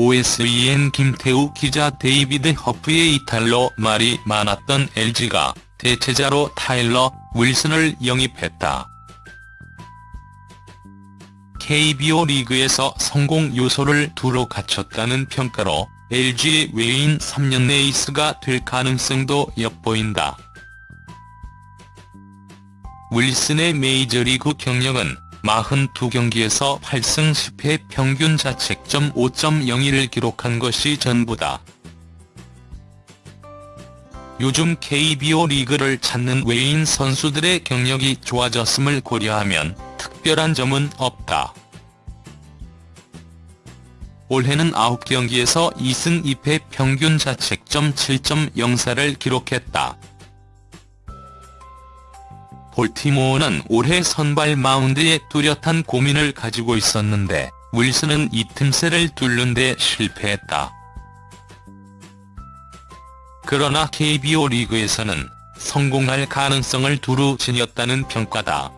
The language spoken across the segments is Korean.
OSEN 김태우 기자 데이비드 허프의 이탈로 말이 많았던 LG가 대체자로 타일러 윌슨을 영입했다. KBO 리그에서 성공 요소를 두루 갖췄다는 평가로 LG의 외인 3년 에이스가 될 가능성도 엿보인다. 윌슨의 메이저리그 경력은 42경기에서 8승 10패 평균 자책점 5.01을 기록한 것이 전부다. 요즘 KBO 리그를 찾는 외인 선수들의 경력이 좋아졌음을 고려하면 특별한 점은 없다. 올해는 9경기에서 2승 2패 평균 자책점 7.04를 기록했다. 볼티모어는 올해 선발 마운드에 뚜렷한 고민을 가지고 있었는데 윌슨은 이 틈새를 뚫는 데 실패했다. 그러나 KBO 리그에서는 성공할 가능성을 두루 지녔다는 평가다.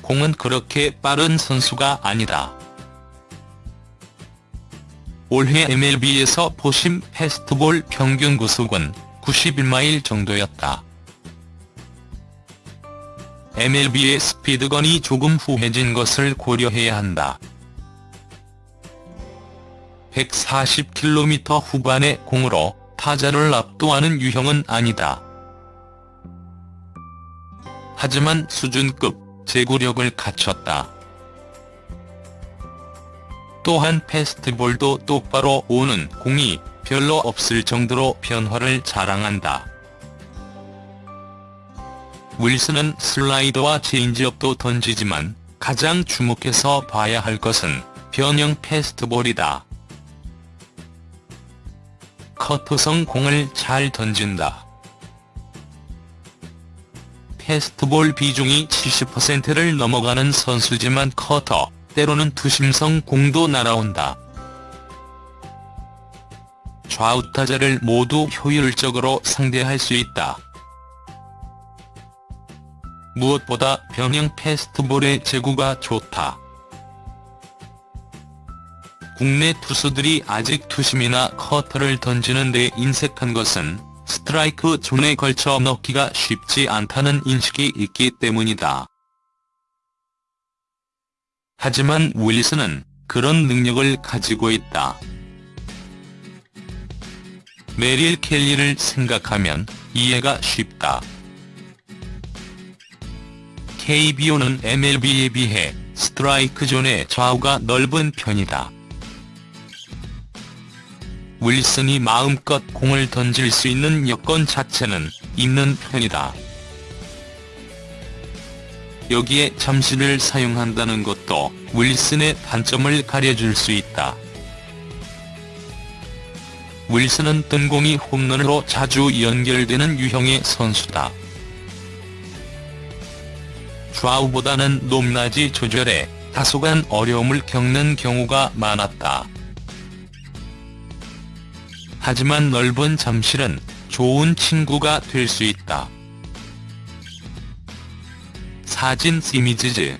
공은 그렇게 빠른 선수가 아니다. 올해 MLB에서 포심 패스트볼 평균 구속은 91마일 정도였다. MLB의 스피드건이 조금 후해진 것을 고려해야 한다. 140km 후반의 공으로 타자를 압도하는 유형은 아니다. 하지만 수준급 제구력을 갖췄다. 또한 패스트볼도 똑바로 오는 공이 별로 없을 정도로 변화를 자랑한다. 윌슨은 슬라이더와 체인지업도 던지지만 가장 주목해서 봐야 할 것은 변형 패스트볼이다. 커터성 공을 잘 던진다. 패스트볼 비중이 70%를 넘어가는 선수지만 커터, 때로는 투심성 공도 날아온다. 좌우 타자를 모두 효율적으로 상대할 수 있다. 무엇보다 변형 패스트볼의 제구가 좋다. 국내 투수들이 아직 투심이나 커터를 던지는 데 인색한 것은 스트라이크 존에 걸쳐 넣기가 쉽지 않다는 인식이 있기 때문이다. 하지만 윌슨은 그런 능력을 가지고 있다. 메릴 켈리를 생각하면 이해가 쉽다. KBO는 MLB에 비해 스트라이크 존의 좌우가 넓은 편이다. 윌슨이 마음껏 공을 던질 수 있는 여건 자체는 있는 편이다. 여기에 잠시를 사용한다는 것도 윌슨의 단점을 가려줄 수 있다. 윌슨은 뜬 공이 홈런으로 자주 연결되는 유형의 선수다. 좌우보다는 높낮이 조절에 다소간 어려움을 겪는 경우가 많았다. 하지만 넓은 잠실은 좋은 친구가 될 수 있다. 사진 시미즈즈